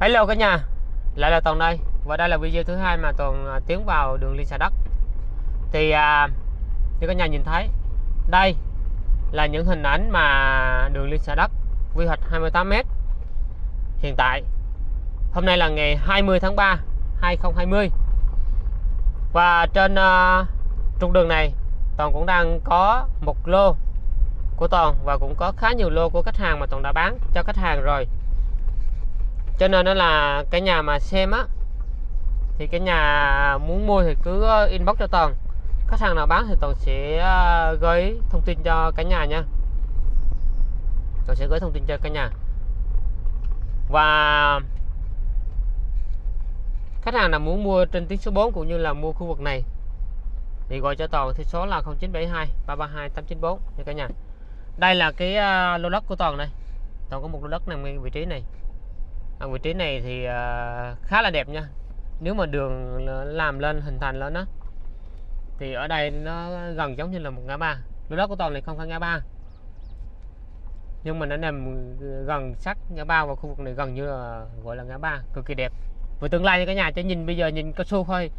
Hello cả nhà Lại là Toàn đây. Và đây là video thứ hai mà Toàn tiến vào đường liên xà đất Thì à, như cả nhà nhìn thấy Đây là những hình ảnh mà đường liên xà đất Quy hoạch 28m Hiện tại Hôm nay là ngày 20 tháng 3 2020 Và trên uh, trục đường này Toàn cũng đang có một lô của Toàn Và cũng có khá nhiều lô của khách hàng mà Toàn đã bán cho khách hàng rồi cho nên đó là cái nhà mà xem á, thì cái nhà muốn mua thì cứ ờ, inbox cho toàn. Khách hàng nào bán thì toàn sẽ ờ, gửi thông tin cho cả nhà nha. Toàn sẽ gửi thông tin cho cả nhà. Và khách hàng nào muốn mua trên tuyến số 4 cũng như là mua khu vực này, thì gọi cho toàn thì số là 0972 332 894 nha cả nhà. Đây là cái ờ, lô đất của toàn này. Toàn có một lô đất nằm ngay vị trí này à, vị trí này thì à, khá là đẹp nha. Nếu mà đường làm lên hình thành lên đó thì ở đây nó gần giống như là một ngã ba. Lô đất của toàn này không phải ngã ba. Nhưng mà nó nằm gần sát ngã ba và khu vực này gần như là gọi là ngã ba. Cực kỳ đẹp. Về tương lai cả nhà chứ nhìn bây giờ nhìn cao su thôi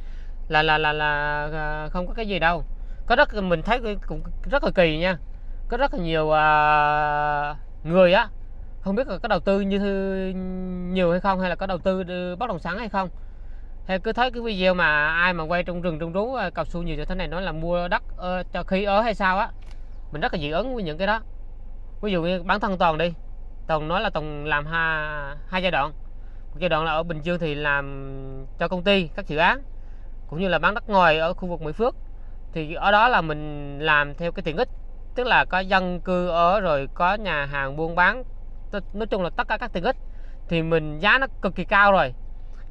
là là là là à, không có cái gì đâu. Có rất mình thấy cũng rất là kỳ nha. Có rất là nhiều uh, người á không biết là có đầu tư như nhiều hay không hay là có đầu tư ờ, bất động sản hay không? Hay cứ thấy cái video mà ai mà quay trong rừng trong rú ờ, cao su nhiều như thế này nói là mua đất uh, cho khí ở hay sao á mình rất là dị ứng với những cái đó. Ví dụ như bản thân toàn đi toàn nói là toàn làm hai hai giai đoạn. Một giai đoạn là ở bình dương thì làm cho công ty các dự án cũng như là bán đất ngoài ở khu vực mỹ phước. Thì ở đó là mình làm theo cái tiện ích tức là có dân cư ở rồi có nhà hàng buôn bán nói chung là tất cả các tiện ích. Thì mình giá nó cực kỳ cao rồi.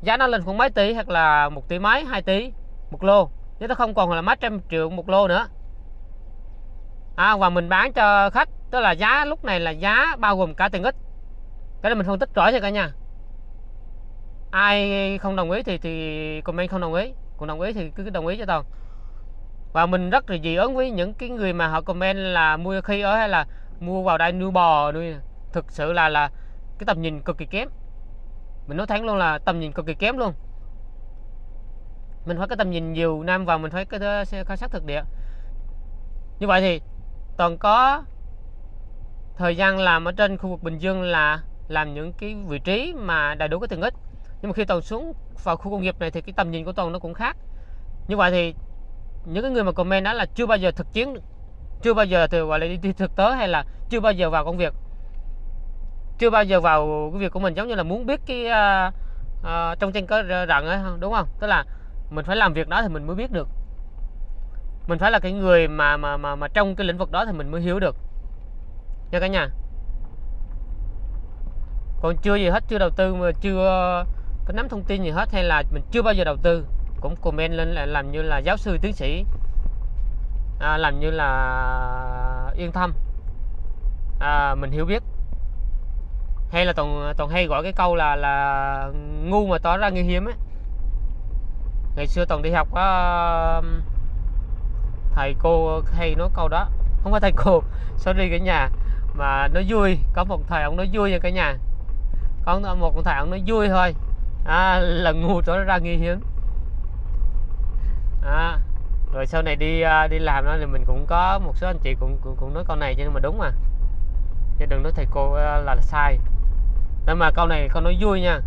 Giá nó lên khoảng mấy tỷ hoặc là một tỷ mấy hai tỷ một lô. Chứ nó không còn là mấy trăm triệu một lô nữa. À, và mình bán cho khách tức là giá lúc này là giá bao gồm cả tiện ích. Cái này mình phân tích rõ cho cả nhà. Ai không đồng ý thì thì comment không đồng ý. Còn đồng ý thì cứ đồng ý cho toàn. Và mình rất là dị ứng với những cái người mà họ comment là mua khi ở hay là mua vào đây nuôi bò nuôi thực sự là là cái tầm nhìn cực kỳ kém. Mình nói thẳng luôn là tầm nhìn cực kỳ kém luôn. Mình phải có tầm nhìn nhiều năm và mình phải có khảo sát thực địa. Như vậy thì toàn có thời gian làm ở trên khu vực Bình Dương là làm những cái vị trí mà đầy đủ cái tiện ích. Nhưng mà khi toàn xuống vào khu công nghiệp này thì cái tầm nhìn của toàn nó cũng khác. Như vậy thì những cái người mà comment đó là chưa bao giờ thực chiến, chưa bao giờ từ gọi là đi thực tế hay là chưa bao giờ vào công việc chưa bao giờ vào cái việc của mình giống như là muốn biết cái uh, uh, trong tranh có rằng ấy đúng không? Tức là mình phải làm việc đó thì mình mới biết được. Mình phải là cái người mà mà mà mà trong cái lĩnh vực đó thì mình mới hiểu được. Nha cả nhà. Còn chưa gì hết chưa đầu tư mà chưa có nắm thông tin gì hết hay là mình chưa bao giờ đầu tư cũng comment lên là làm như là giáo sư tiến sĩ à, làm như là yên tâm. À, mình hiểu biết hay là toàn toàn hay gọi cái câu là là ngu mà tỏ ra nguy hiểm ấy. Ngày xưa toàn đi học có um, thầy cô hay nói câu đó. Không phải thầy cô sorry cả nhà. Mà nó vui có một thầy ông nói vui nha cả nhà. Có một thầy ông nói vui thôi. À, là ngu tỏ ra nguy hiểm à, rồi sau này đi à, đi làm đó thì mình cũng có một số anh chị cũng cũng, cũng nói câu này cho nên mà đúng mà. Chứ đừng nói thầy cô là, là sai nên mà câu này con nói vui nha.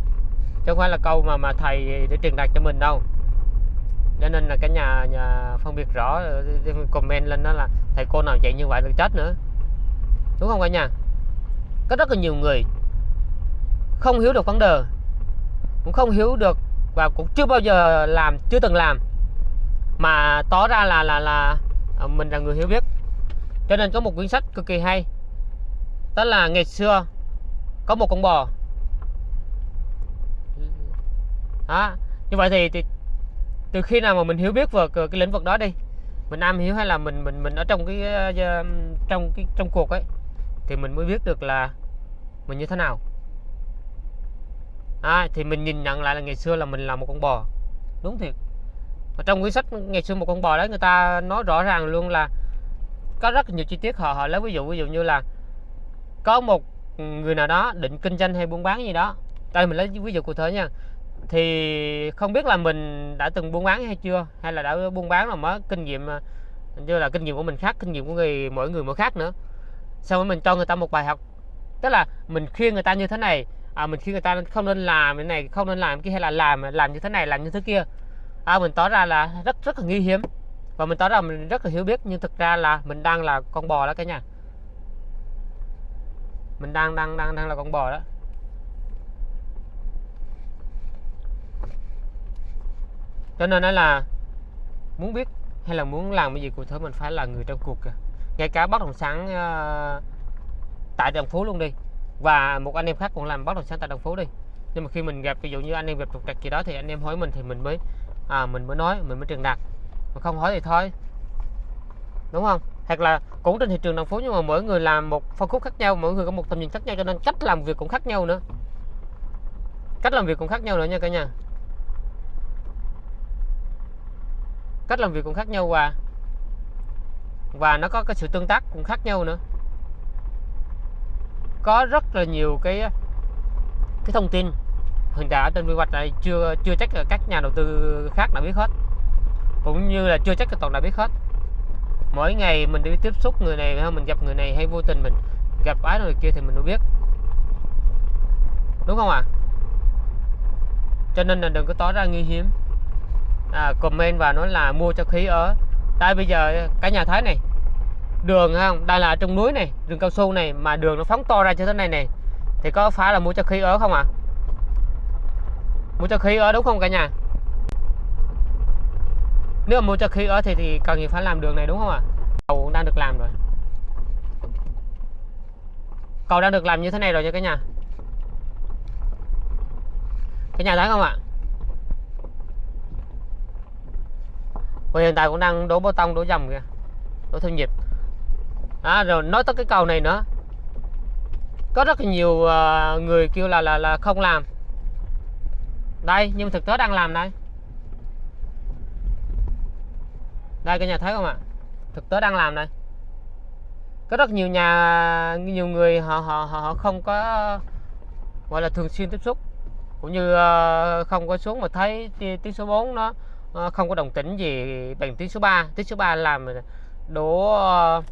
Chứ không phải là câu mà mà thầy để truyền đạt cho mình đâu. Cho nên là cả nhà, nhà phân biệt rõ comment lên đó là thầy cô nào dạy như vậy là chết nữa. Đúng không cả nhà? Có rất là nhiều người không hiểu được vấn đề cũng không hiểu được và cũng chưa bao giờ làm chưa từng làm. Mà tỏ ra là là là à, mình là người hiểu biết. Cho nên có một quyển sách cực kỳ hay. Đó là ngày xưa có một con bò. Đó như vậy thì, thì từ khi nào mà mình hiểu biết về cái lĩnh vực đó đi mình am hiểu hay là mình mình mình ở trong cái ờ, trong cái trong cuộc ấy thì mình mới biết được là mình như thế nào. À, thì mình nhìn nhận lại là ngày xưa là mình là một con bò. Đúng thiệt. Ở trong quyển sách ngày xưa một con bò đấy người ta nói rõ ràng luôn là có rất nhiều chi tiết họ họ lấy ví dụ ví dụ như là có một người nào đó định kinh doanh hay buôn bán gì đó. Đây mình lấy ví dụ cụ thể nha. Thì không biết là mình đã từng buôn bán hay chưa hay là đã buôn bán là mới kinh nghiệm à, như là kinh nghiệm của mình khác kinh nghiệm của người mỗi người mỗi khác nữa. Sau đó mình cho người ta một bài học. Tức là mình khuyên người ta như thế này à, mình khuyên người ta không nên làm cái này không nên làm cái hay là làm làm như thế này làm như thế kia. À, mình tỏ ra là rất rất là nguy hiểm và mình tỏ ra mình rất là hiểu biết nhưng thực ra là mình đang là con bò đó cả nhà mình đang đang đang đang là con bò đó. Cho nên đó là muốn biết hay là muốn làm cái gì cụ thể mình phải là người trong cuộc kìa. Ngay cả bất động sản uh, tại đồng phố luôn đi. Và một anh em khác cũng làm bất động sản tại đồng phố đi. Nhưng mà khi mình gặp ví dụ như anh em gặp trục trặc gì đó thì anh em hỏi mình thì mình mới à, mình mới nói mình mới truyền đạt. Mà không hỏi thì thôi. Đúng không? Hoặc là cũng trên thị trường đồng phố nhưng mà mỗi người làm một phân khúc khác nhau, mỗi người có một tầm nhìn khác nhau, cho nên cách làm việc cũng khác nhau nữa. Cách làm việc cũng khác nhau nữa nha cả nhà. Cách làm việc cũng khác nhau và và nó có cái sự tương tác cũng khác nhau nữa. Có rất là nhiều cái cái thông tin hiện tại ở trên quy hoạch này chưa chưa chắc là các nhà đầu tư khác đã biết hết, cũng như là chưa chắc là toàn đã biết hết mỗi ngày mình đi tiếp xúc người này hay mình gặp người này hay vô tình mình gặp ái người kia thì mình mới biết đúng không ạ à? cho nên là đừng có tỏ ra nguy hiểm à, comment và nói là mua cho khí ở tại bây giờ cả nhà thấy này đường không đây là trong núi này rừng cao su này mà đường nó phóng to ra như thế này này thì có phải là mua cho khí ở không ạ à? mua cho khí ở đúng không cả nhà nếu mà mua cho khí ở thì thì cần gì phải làm đường này đúng không ạ? À? cầu đang được làm rồi. Cầu đang được làm như thế này rồi nha cả nhà. Cả nhà thấy không ạ? À? và hiện tại cũng đang đổ bê tông đổ dầm kìa. Đổ thêm nhịp. À, rồi nói tới cái cầu này nữa. Có rất là nhiều uh, người kêu là là là không làm. Đây nhưng thực tế đang làm đây. Đây cả nhà thấy không ạ? Thực tế đang làm đây. Có rất nhiều nhà nhiều người họ họ họ không có gọi là thường xuyên tiếp xúc. Cũng như ờ, không có xuống mà thấy tiếng số 4 nó ờ, không có đồng tĩnh gì bằng tiếng số 3 tiếng số 3 làm đổ ờ,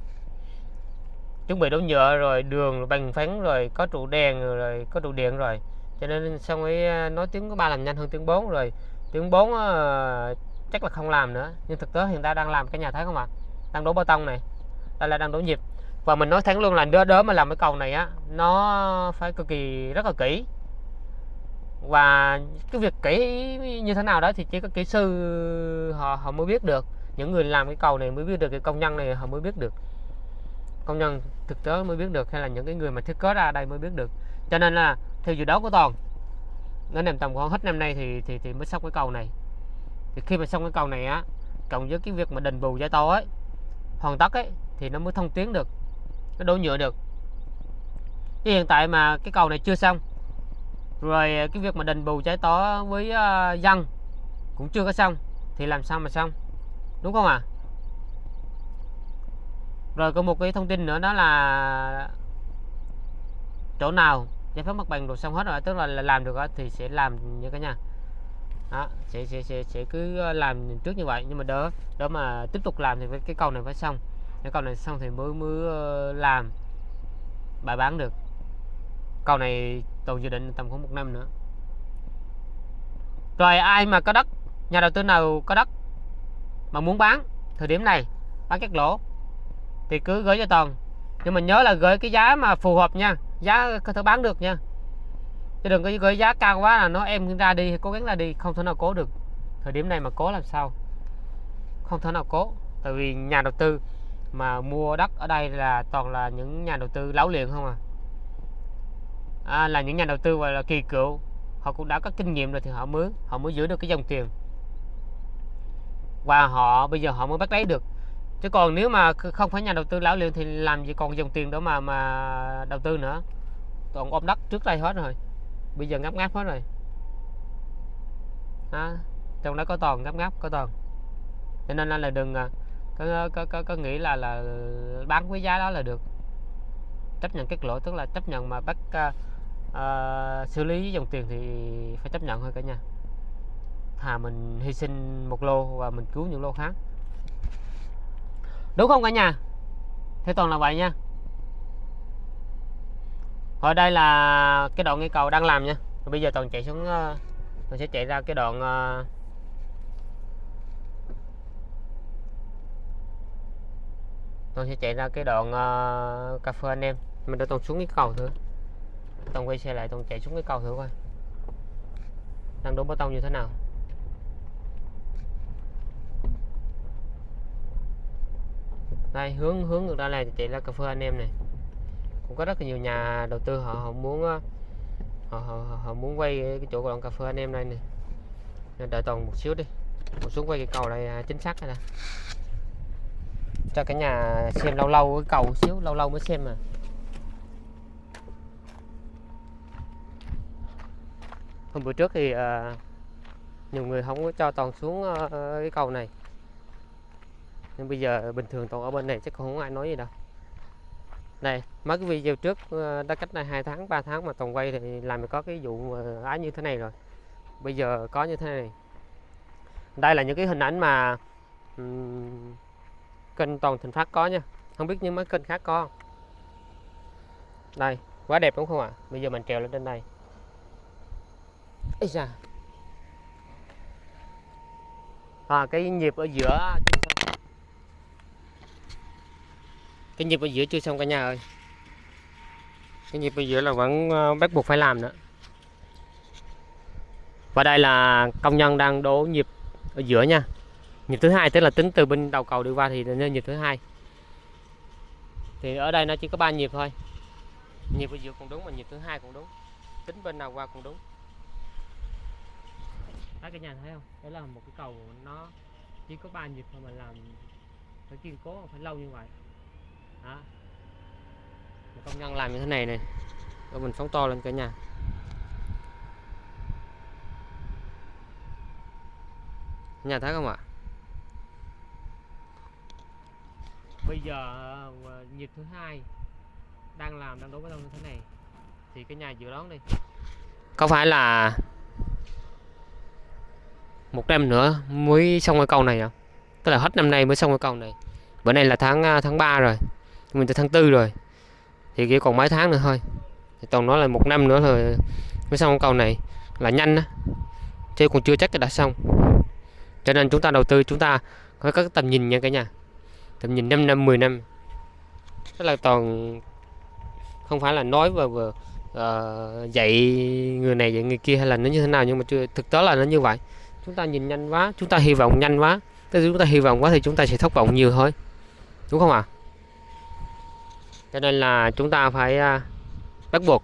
chuẩn bị đổ nhựa rồi đường bằng phấn rồi có trụ đèn rồi có trụ điện rồi. Cho nên xong ấy nói tiếng có ba làm nhanh hơn tiếng 4 rồi. Tiếng 4 uh, chắc là không làm nữa. Nhưng thực tế hiện tại đang làm cái nhà thấy không ạ? Đang đổ bê tông này. Đây là đang đổ nhịp. Và mình nói thẳng luôn là đỡ đỡ mà làm cái cầu này á, nó phải cực kỳ, rất là kỹ. Và cái việc kỹ như thế nào đó thì chỉ có kỹ sư họ họ mới biết được. Những người làm cái cầu này mới biết được, cái công nhân này họ mới biết được. Công nhân thực tế mới biết được, hay là những cái người mà thiết kế ra đây mới biết được. Cho nên là theo dự đoán của toàn, nó nằm tầm khoảng hết năm nay thì thì thì mới xong cái cầu này thì khi mà xong cái cầu này á cộng với cái việc mà đền bù giải to ấy hoàn tất ấy thì nó mới thông tuyến được cái đổ nhựa được. Chứ hiện tại mà cái cầu này chưa xong rồi cái việc mà đền bù giải tỏa với uh, dân cũng chưa có xong thì làm sao mà xong? Đúng không ạ? À? rồi có một cái thông tin nữa đó là chỗ nào giải phóng mặt bằng rồi xong hết rồi tức là làm được thì sẽ làm như cả nhà đó sẽ, sẽ sẽ sẽ cứ ờ, làm trước như vậy. Nhưng mà đỡ đỡ mà tiếp tục làm thì cái cầu này phải xong. Cái cầu này xong thì mới mới ờ, làm. Bài bán được. Cầu này toàn dự định tầm khoảng một năm nữa. Rồi ai mà có đất nhà đầu tư nào có đất mà muốn bán thời điểm này bán các lỗ thì cứ gửi cho toàn. Nhưng mà nhớ là gửi cái giá mà phù hợp nha. Giá có thể bán được nha chứ đừng có gửi giá cao quá là nó em ra đi cố gắng ra đi không thể nào cố được. Thời điểm này mà cố làm sao? Không thể nào cố tại vì nhà đầu tư mà mua đất ở đây là toàn là những nhà đầu tư láo liền không à, à là những nhà đầu tư gọi là kỳ cựu họ cũng đã có kinh nghiệm rồi thì họ mới họ mới giữ được cái dòng tiền. Và họ bây giờ họ mới bắt lấy được. Chứ còn nếu mà không phải nhà đầu tư lão luyện thì làm gì còn dòng tiền đó mà mà đầu tư nữa. Toàn ôm đất trước đây hết rồi bây giờ ngắp ngáp hết rồi. À, trong đó có toàn ngắp ngáp có toàn. Cho nên là đừng có có có, có nghĩ là là bán với giá đó là được. Chấp nhận kết lỗ tức là chấp nhận mà bắt uh, uh, xử lý dòng tiền thì phải chấp nhận thôi cả nhà. Thà mình hy sinh một lô và mình cứu những lô khác. Đúng không cả nhà? Thế toàn là vậy nha ở đây là cái đoạn cây cầu đang làm nha. Bây giờ toàn chạy xuống uh, toàn sẽ chạy ra cái đoạn tôi toàn sẽ chạy ra cái đoạn uh, cà phê anh em. Mình đã toàn xuống cái cầu thử. Toàn quay xe lại toàn chạy xuống cái cầu thử coi. Đang đổ bê tông như thế nào. Đây hướng hướng ngược ra này thì chạy ra cà phê anh em này cũng có rất là nhiều nhà đầu tư họ, họ muốn ờ, họ, họ, họ muốn quay cái chỗ đoạn cà phê anh em đây này nên đợi toàn một xíu đi. Một xuống quay cái cầu này à, chính xác này nè. Cho cả nhà xem lâu lâu cái cầu xíu lâu lâu mới xem mà hôm bữa trước thì uh, nhiều người không có cho toàn xuống uh, cái cầu này. Nhưng bây giờ bình thường toàn ở bên này chắc không ai nói gì đâu này mấy cái video trước ờ, đã cách này hai tháng 3 tháng mà toàn quay thì làm có cái vụ ờ, ái như thế này rồi. Bây giờ có như thế này. Đây là những cái hình ảnh mà um, kênh toàn thành phát có nha. Không biết những mấy kênh khác có đây quá đẹp đúng không ạ? Bây giờ mình trèo lên trên đây. Ây da. À, cái nhịp ở giữa cái nhịp ở giữa chưa xong cả nhà ơi. Cái nhịp ở giữa là vẫn ờ, bắt buộc phải làm nữa. Và đây là công nhân đang đổ nhịp ở giữa nha. Nhịp thứ hai, tức là tính từ bên đầu cầu đi qua thì nên nhịp thứ hai. Thì ở đây nó chỉ có ba nhịp thôi. Nhịp ở giữa cũng đúng mà nhịp thứ hai cũng đúng. Tính bên nào qua cũng đúng. Đấy cả nhà thấy không? Đấy là một cái cầu nó chỉ có ba nhịp thôi mà làm phải kiên cố, phải lâu như vậy. Đó. Công nhân làm như thế này này. Rồi mình phóng to lên cả nhà. Nhà thấy không ạ? Bây giờ ờ, nhịp thứ hai đang làm đang đấu với như thế này thì cái nhà dự đoán đi có phải là một năm nữa mới xong cái cầu này à tức là hết năm nay mới xong cái cầu này bữa nay là tháng à, tháng 3 rồi mình tới tháng tư rồi. Thì chỉ còn mấy tháng nữa thôi. Thì toàn nói là một năm nữa rồi mới xong cầu này là nhanh á. Chứ còn chưa chắc đã xong. Cho nên chúng ta đầu tư chúng ta có các tầm nhìn nha cả nhà. Tầm nhìn 5 năm 10 năm. Tức là toàn không phải là nói và vừa uh, ờ, dạy người này dạy người kia hay là nó như thế nào nhưng mà chưa thực tế là nó như vậy. Chúng ta nhìn nhanh quá chúng ta hy vọng nhanh quá. Tức chúng ta hy vọng quá thì chúng ta sẽ thất vọng nhiều thôi. Đúng không ạ? à? Cho nên là chúng ta phải à, bắt buộc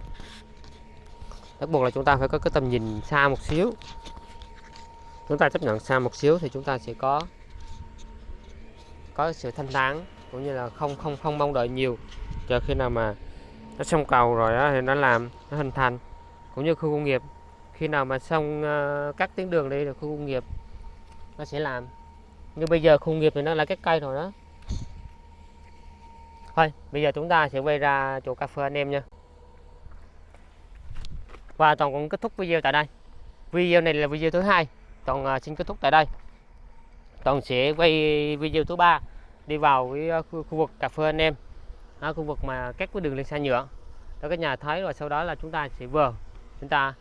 bắt buộc là chúng ta phải có cái tầm nhìn xa một xíu. Chúng ta chấp nhận xa một xíu thì chúng ta sẽ có có sự thanh tán cũng như là không không không mong đợi nhiều chờ khi nào mà nó xong cầu rồi đó, thì nó làm nó hình thành. Cũng như khu công nghiệp khi nào mà xong uh, các tuyến đường đi là khu công nghiệp nó sẽ làm. Như bây giờ khu công nghiệp thì nó là cái cây rồi đó thôi bây giờ chúng ta sẽ quay ra chỗ cà phê anh em nha. Và toàn cũng kết thúc video tại đây. Video này là video thứ hai. Toàn à, xin kết thúc tại đây. Toàn sẽ quay video thứ ba đi vào cái à, khu, khu vực cà phê anh em. À, khu vực mà cách cái đường lên xe nhựa. Đó các nhà thấy rồi sau đó là chúng ta sẽ vừa chúng ta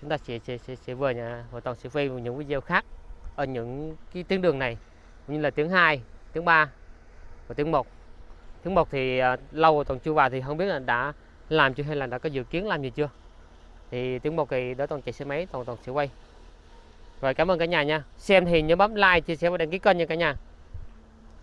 chúng ta sẽ sẽ sẽ, sẽ vừa nhà và toàn sẽ quay những video khác ở những cái tuyến đường này. Như là tiếng 2 tiếng 3 và tiếng 1 tiếng một thì uh, lâu rồi toàn chưa vào thì không biết là đã làm chưa hay là đã có dự kiến làm gì chưa. Thì tiếng một thì đó toàn chạy xe máy toàn toàn sẽ quay. Rồi cảm ơn cả nhà nha. Xem thì nhớ bấm like chia sẻ và đăng ký kênh nha cả nhà.